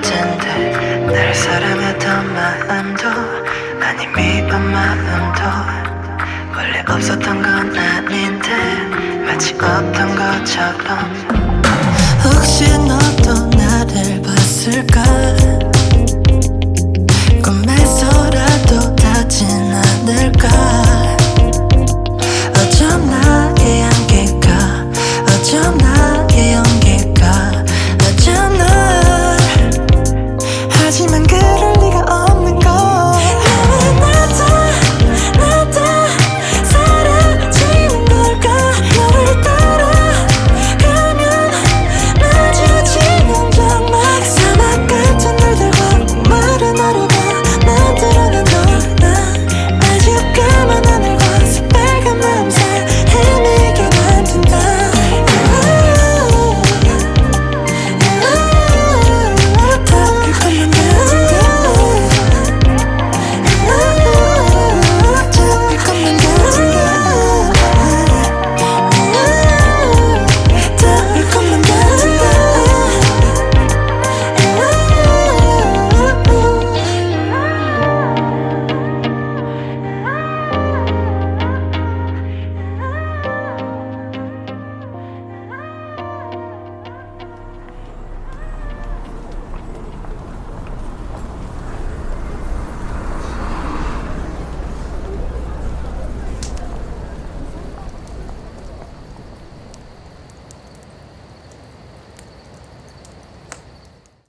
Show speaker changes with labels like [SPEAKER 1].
[SPEAKER 1] 텐데 날 사랑했던 마음도 아니 미운 마음도 원래 없었던 건 아닌데 마치 없던 것처럼 혹시 너도